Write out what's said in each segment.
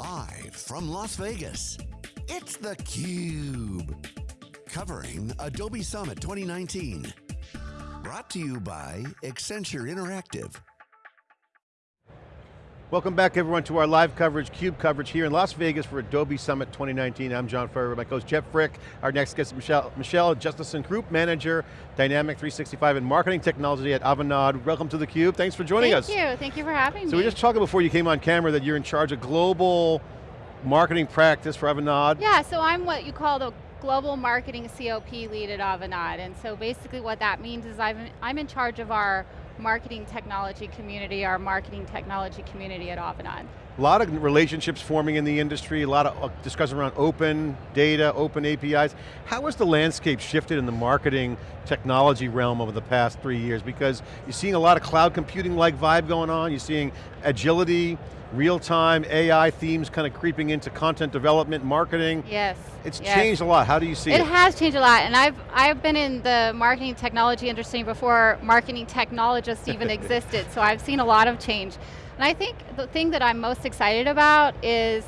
Live from Las Vegas, it's theCUBE. Covering Adobe Summit 2019. Brought to you by Accenture Interactive. Welcome back everyone to our live coverage, CUBE coverage here in Las Vegas for Adobe Summit 2019. I'm John Furrier, my co-host Jeff Frick. Our next guest is Michelle, Michelle Justison, Group Manager, Dynamic 365 and Marketing Technology at Avanade. Welcome to theCUBE, thanks for joining Thank us. Thank you, thank you for having so me. So we were just talking before you came on camera that you're in charge of global marketing practice for Avanade. Yeah, so I'm what you call the global marketing COP lead at Avanade. And so basically what that means is I'm, I'm in charge of our marketing technology community, our marketing technology community at Avanade. A lot of relationships forming in the industry, a lot of uh, discussion around open data, open APIs. How has the landscape shifted in the marketing technology realm over the past three years? Because you're seeing a lot of cloud computing like vibe going on, you're seeing agility, real-time AI themes kind of creeping into content development, marketing. Yes. It's yes. changed a lot, how do you see it? It has changed a lot, and I've, I've been in the marketing technology industry before marketing technologists even existed, so I've seen a lot of change. And I think the thing that I'm most excited about is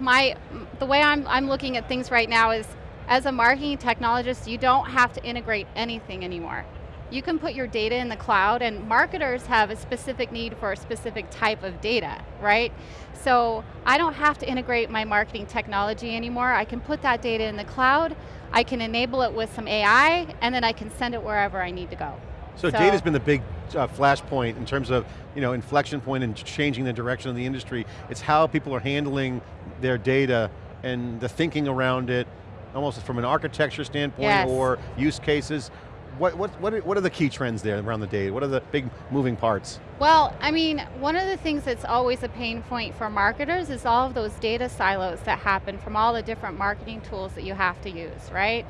my, the way I'm, I'm looking at things right now is, as a marketing technologist, you don't have to integrate anything anymore. You can put your data in the cloud and marketers have a specific need for a specific type of data, right? So I don't have to integrate my marketing technology anymore. I can put that data in the cloud, I can enable it with some AI, and then I can send it wherever I need to go. So, so data's been the big uh, flashpoint in terms of you know, inflection point and changing the direction of the industry. It's how people are handling their data and the thinking around it, almost from an architecture standpoint yes. or use cases. What, what, what, are, what are the key trends there around the data? What are the big moving parts? Well, I mean, one of the things that's always a pain point for marketers is all of those data silos that happen from all the different marketing tools that you have to use, right?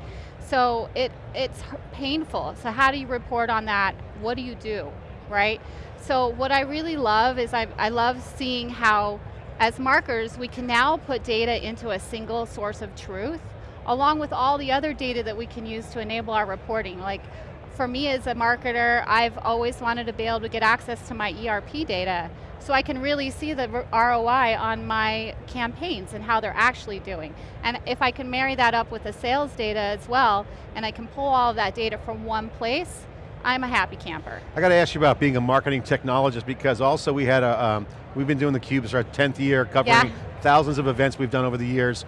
So it, it's painful. So how do you report on that? What do you do, right? So what I really love is I, I love seeing how, as marketers, we can now put data into a single source of truth, along with all the other data that we can use to enable our reporting. Like, for me as a marketer, I've always wanted to be able to get access to my ERP data so I can really see the ROI on my campaigns and how they're actually doing. And if I can marry that up with the sales data as well, and I can pull all that data from one place, I'm a happy camper. I got to ask you about being a marketing technologist because also we had a, um, we've been doing the Cubes our 10th year, covering yeah. thousands of events we've done over the years.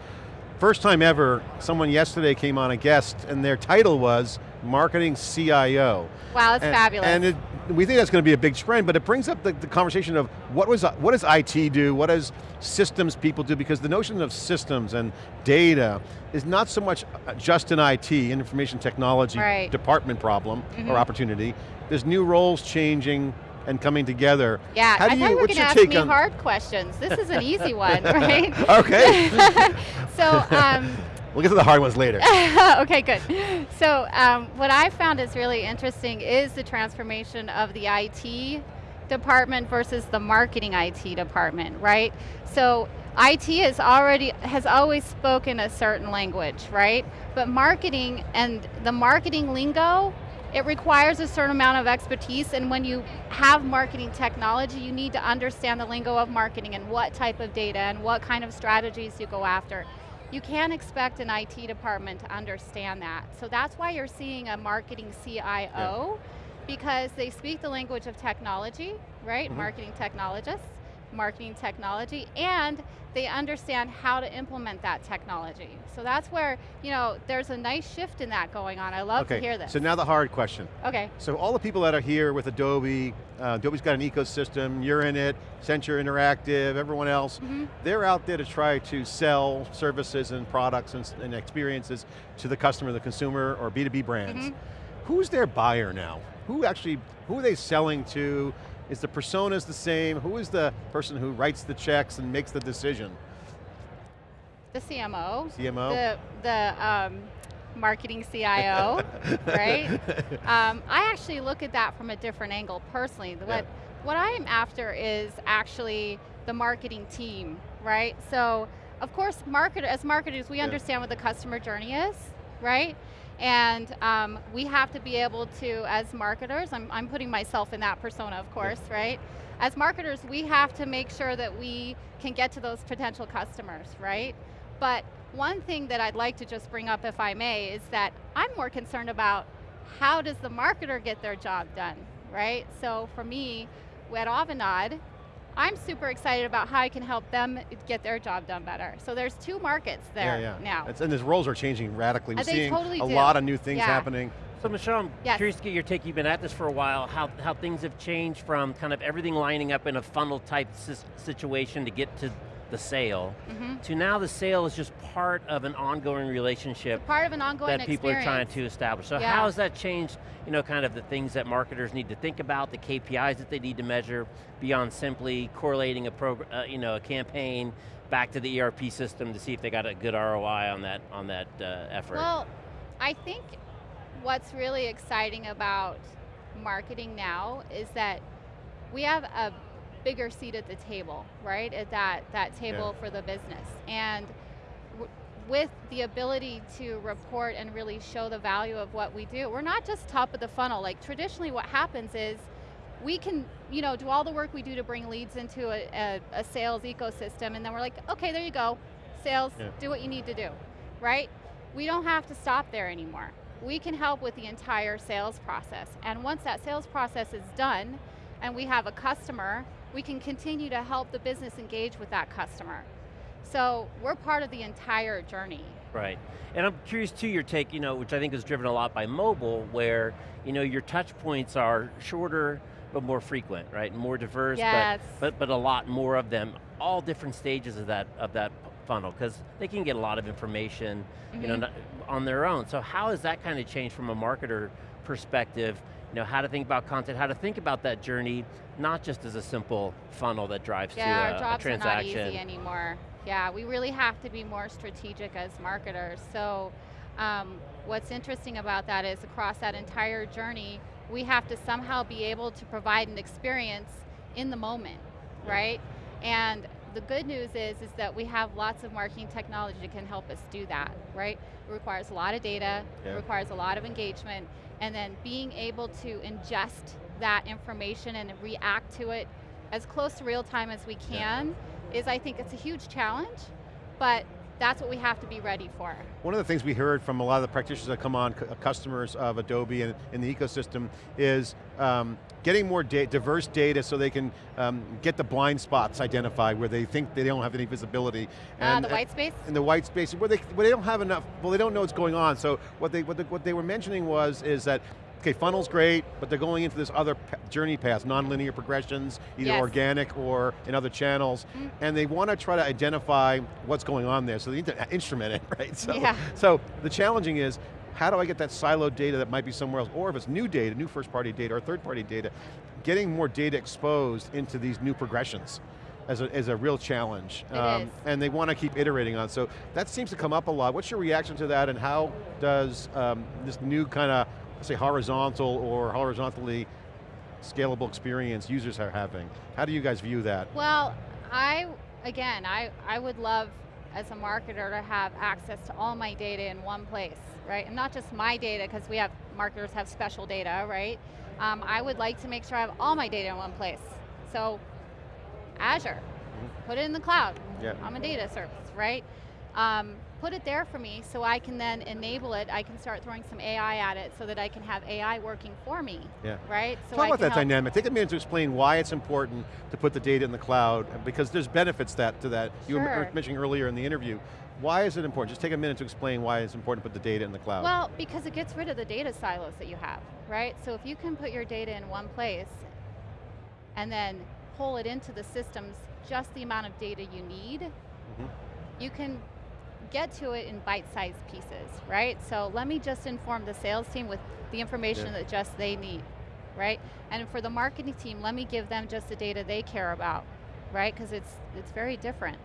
First time ever, someone yesterday came on a guest and their title was Marketing CIO. Wow, that's and, fabulous. And it, we think that's going to be a big trend, but it brings up the, the, conversation of what, was, what does IT do, what does systems people do, because the notion of systems and data is not so much just an IT, information technology right. department problem mm -hmm. or Mm-hmm. opportunity. There's new roles changing and coming together. Yeah, How do I you, thought you were going to ask me hard questions. This is an easy one, right? okay. so, um, We'll get to the hard ones later. okay, good. So um, what I found is really interesting is the transformation of the IT department versus the marketing IT department, right? So IT has already, has always spoken a certain language, right? But marketing and the marketing lingo, it requires a certain amount of expertise and when you have marketing technology, you need to understand the lingo of marketing and what type of data and what kind of strategies you go after. You can't expect an IT department to understand that. So that's why you're seeing a marketing CIO, yeah. because they speak the language of technology, right? Mm -hmm. Marketing technologists, marketing technology, and they understand how to implement that technology. So that's where, you know, there's a nice shift in that going on. I love okay. to hear this. So now the hard question. Okay. So all the people that are here with Adobe, uh, Adobe's got an ecosystem, you're in it, Accenture Interactive, everyone else, mm -hmm. they're out there to try to sell services and products and, and experiences to the customer, the consumer, or B2B brands. Mm -hmm. Who's their buyer now? Who actually, who are they selling to? Is the personas the same? Who is the person who writes the checks and makes the decision? The CMO. CMO? The, the um, marketing CIO, right? Um, I actually look at that from a different angle personally. What, yeah. what I am after is actually the marketing team, right? So, of course, market, as marketers, we yeah. understand what the customer journey is, right? And um, we have to be able to, as marketers, I'm, I'm putting myself in that persona, of course, right? As marketers, we have to make sure that we can get to those potential customers, right? But one thing that I'd like to just bring up, if I may, is that I'm more concerned about how does the marketer get their job done, right? So for me, at Avanade, I'm super excited about how I can help them get their job done better. So there's two markets there yeah, yeah. now. It's, and these roles are changing radically. Uh, We're they seeing totally a do. lot of new things yeah. happening. So Michelle, I'm yes. curious to get your take, you've been at this for a while, how, how things have changed from kind of everything lining up in a funnel type situation to get to the sale, mm -hmm. to now the sale is just part of an ongoing relationship it's part of an ongoing that people experience. are trying to establish. So yeah. how has that changed, you know, kind of the things that marketers need to think about, the KPIs that they need to measure, beyond simply correlating a, uh, you know, a campaign back to the ERP system to see if they got a good ROI on that, on that uh, effort? Well, I think what's really exciting about marketing now is that we have a bigger seat at the table, right? At that, that table yeah. for the business. And with the ability to report and really show the value of what we do, we're not just top of the funnel. Like traditionally what happens is we can you know, do all the work we do to bring leads into a, a, a sales ecosystem and then we're like, okay, there you go, sales, yeah. do what you need to do, right? We don't have to stop there anymore. We can help with the entire sales process. And once that sales process is done, and we have a customer we can continue to help the business engage with that customer. So we're part of the entire journey. Right, and I'm curious too your take, you know, which I think is driven a lot by mobile, where you know your touch points are shorter but more frequent, right? More diverse, yes. but, but but a lot more of them, all different stages of that of that funnel, because they can get a lot of information, mm -hmm. you know, mm-hmm. on their own. So how has that kind of changed from a marketer perspective? You know, how to think about content, how to think about that journey, not just as a simple funnel that drives yeah, to a, our a transaction. are not easy anymore. Yeah, we really have to be more strategic as marketers. So um, what's interesting about that is across that entire journey, we have to somehow be able to provide an experience in the moment, yeah. right? And the good news is, is that we have lots of marketing technology that can help us do that, right? It requires a lot of data, yeah. it requires a lot of engagement, and then being able to ingest that information and react to it as close to real time as we can yeah. is I think it's a huge challenge, but that's what we have to be ready for. One of the things we heard from a lot of the practitioners that come on, customers of Adobe and in the ecosystem, is um, getting more da diverse data so they can um, get the blind spots identified where they think they don't have any visibility. Uh, and, uh, the white space? In the white space, where they, where they don't have enough, well they don't know what's going on. So what they, what, the, what they were mentioning was, is that okay, funnel's great, but they're going into this other journey path, non-linear progressions, either yes. organic or in other channels, mm. and they want to try to identify what's going on there, so they need to instrument it, right? So, yeah. so the challenging is, how do I get that siloed data that might be somewhere else, or if it's new data, new first party data, or third party data, getting more data exposed into these new progressions as a, as a real challenge. Um, and they want to keep iterating on. So that seems to come up a lot. What's your reaction to that and how does um, this new kind of say horizontal or horizontally scalable experience users are having. How do you guys view that? Well, I, again, I, I would love as a marketer to have access to all my data in one place, right? And not just my data, because we have, marketers have special data, right? Um, I would like to make sure I have all my data in one place. So, Azure, mm -hmm. put it in the cloud. Yeah. I'm a data service, right? Um, put it there for me so I can then enable it, I can start throwing some AI at it so that I can have AI working for me, yeah. right? So Talk I about that dynamic. Take a minute to explain why it's important to put the data in the cloud, because there's benefits that to that. Sure. You were mentioning earlier in the interview. Why is it important? Just take a minute to explain why it's important to put the data in the cloud. Well, because it gets rid of the data silos that you have, right? So if you can put your data in one place and then pull it into the systems just the amount of data you need, mm -hmm. you can get to it in bite-sized pieces, right? So let me just inform the sales team with the information yeah. that just they need, right? And for the marketing team, let me give them just the data they care about, right? Because it's, it's very different.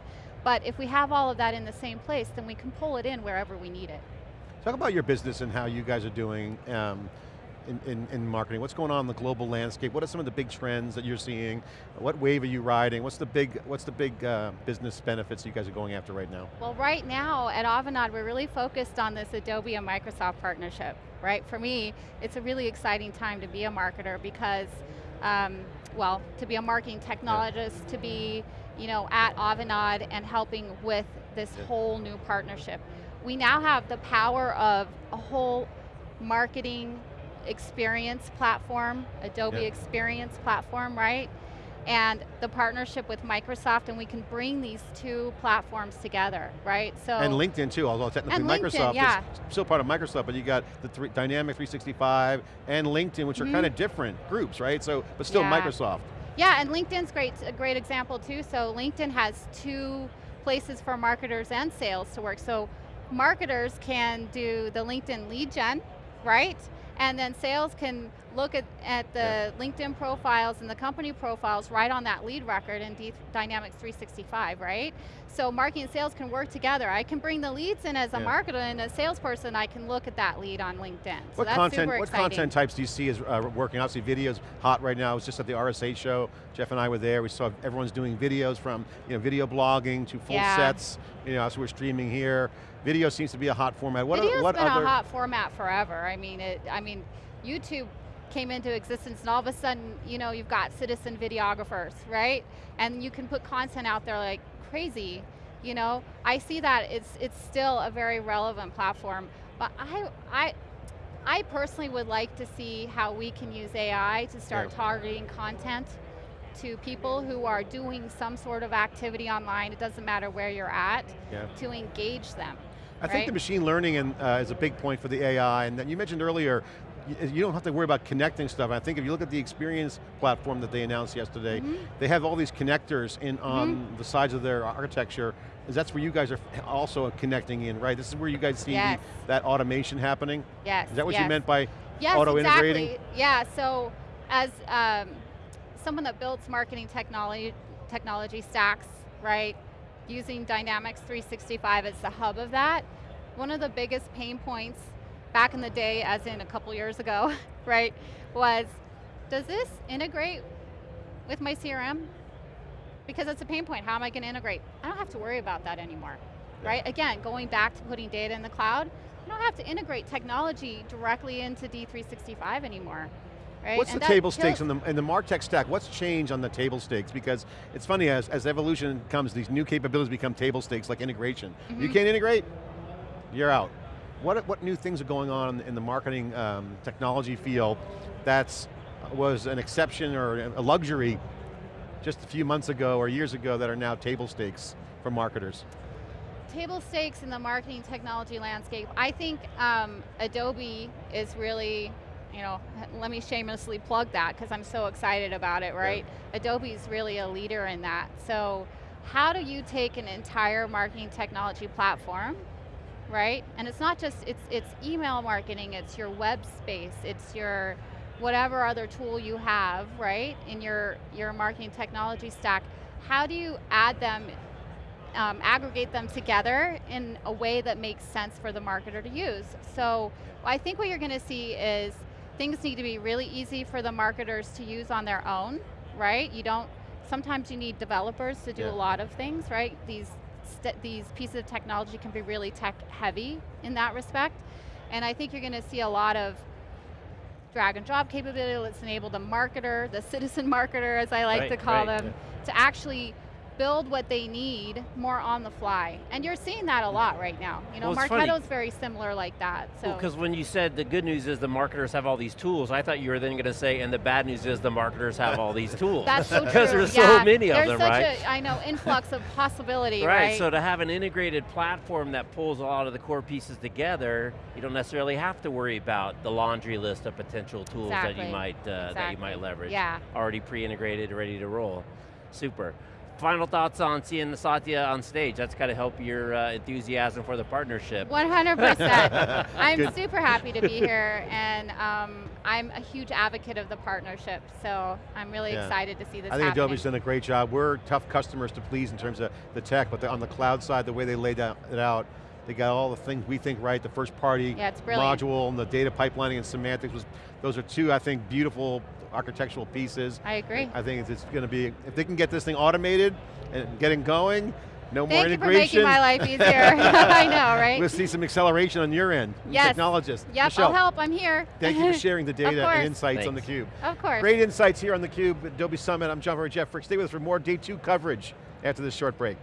But if we have all of that in the same place, then we can pull it in wherever we need it. Talk about your business and how you guys are doing. Um, in, in, in marketing? What's going on in the global landscape? What are some of the big trends that you're seeing? What wave are you riding? What's the big, what's the big uh, business benefits you guys are going after right now? Well, right now at Avanade, we're really focused on this Adobe and Microsoft partnership, right? For me, it's a really exciting time to be a marketer because, um, well, to be a marketing technologist, yeah. to be you know, at Avanade and helping with this yeah. whole new partnership. We now have the power of a whole marketing experience platform, Adobe yeah. Experience platform, right? and the partnership with Microsoft, and we can bring these two platforms together, right? So and LinkedIn too, although technically Microsoft yeah. is still part of Microsoft, but you got the three, Dynamic 365 and LinkedIn, which mm -hmm. are mm-hmm. kind of different groups, right? So, but still yeah. Microsoft. Yeah, and LinkedIn's great, a great example too. So LinkedIn has two places for marketers and sales to work. So marketers can do the LinkedIn lead gen, right? And then sales can look at, at the yeah. LinkedIn profiles and the company profiles right on that lead record in D Dynamics 365, right? So marketing and sales can work together. I can bring the leads in as a yeah. marketer and a salesperson, I can look at that lead on LinkedIn. So what content, What content types do you see as uh, working? Obviously video's hot right now. It was just at the RSA show. Jeff and I were there. We saw everyone's doing videos from you know, video blogging to full yeah. sets. You know, so we're streaming here. Video seems to be a hot format. What, Video's what been other a hot format forever. I mean, it, I mean, YouTube came into existence and all of a sudden, you know, you've got citizen videographers, right? And you can put content out there like crazy, you know? I see that it's, it's still a very relevant platform, but I, I, I personally would like to see how we can use AI to start yeah. targeting content to people who are doing some sort of activity online, it doesn't matter where you're at, yeah. to engage them. I right? think the machine learning in, uh, is a big point for the AI, and then you mentioned earlier, you don't have to worry about connecting stuff. I think if you look at the experience platform that they announced yesterday, mm -hmm. they have all these connectors in on mm -hmm. the sides of their architecture. That's where you guys are also connecting in, right? This is where you guys see yes. that automation happening? Yes, Is that what yes. you meant by yes, auto-integrating? Exactly. Yeah, so as um, someone that builds marketing technology, technology stacks, right? Using Dynamics 365 as the hub of that, one of the biggest pain points back in the day, as in a couple years ago, right, was, does this integrate with my CRM? Because it's a pain point, how am I going to integrate? I don't have to worry about that anymore, yeah. right? Again, going back to putting data in the cloud, I don't have to integrate technology directly into D365 anymore. Right? What's and the table stakes in the, in the MarTech stack? What's changed on the table stakes? Because it's funny, as, as evolution comes, these new capabilities become table stakes, like integration. Mm -hmm. You mm-hmm. can't integrate, you're out. What, what new things are going on in the marketing um, technology field that's was an exception or a luxury just a few months ago or years ago that are now table stakes for marketers? Table stakes in the marketing technology landscape. I think um, Adobe is really you know, let me shamelessly plug that because I'm so excited about it, right? Yeah. Adobe's really a leader in that. So how do you take an entire marketing technology platform, right? And it's not just, it's, it's email marketing, it's your web space, it's your whatever other tool you have, right, in your, your marketing technology stack. How do you add them um, aggregate them together in a way that makes sense for the marketer to use. So I think what you're going to see is things need to be really easy for the marketers to use on their own, right? You don't, sometimes you need developers to do yeah. a lot of things, right? These, these pieces of technology can be really tech heavy in that respect. And I think you're going to see a lot of drag and drop capability that's enable the marketer, the citizen marketer as I like right, to call right, them, yeah. to actually build what they need more on the fly. And you're seeing that a lot right now. You know, well, Marketo's very similar like that. So. Because when you said the good news is the marketers have all these tools, I thought you were then going to say, and the bad news is the marketers have all these tools. That's so true. Because there's yeah. so many there's of them, right? A, I know, influx of possibility, right, right? so to have an integrated platform that pulls a lot of the core pieces together, you don't necessarily have to worry about the laundry list of potential tools exactly. that you might uh, exactly. that you might leverage. Yeah. Already pre-integrated, ready to roll. Super final thoughts on seeing the Satya on stage? That's got to help your uh, enthusiasm for the partnership. 100%. I'm Good. super happy to be here, and um, I'm a huge advocate of the partnership, so I'm really yeah. excited to see this I think happening. Adobe's done a great job. We're tough customers to please in terms of the tech, but the, on the cloud side, the way they laid it out, They got all the things we think right, the first party Yeah, module and the data pipelining and semantics was, those are two, I think, beautiful architectural pieces. I agree. I think it's, it's going to be, if they can get this thing automated and getting going, no more integration. Thank you for making my life easier. I know, right? We'll see some acceleration on your end. Yes. Technologist. Yep, Michelle, I'll help, I'm here. thank you for sharing the data and insights on Thanks. theCUBE. Of course. Great insights here on theCUBE, Adobe Summit. I'm John Furrier, Jeff Frick. Stay with us for more day two coverage after this short break.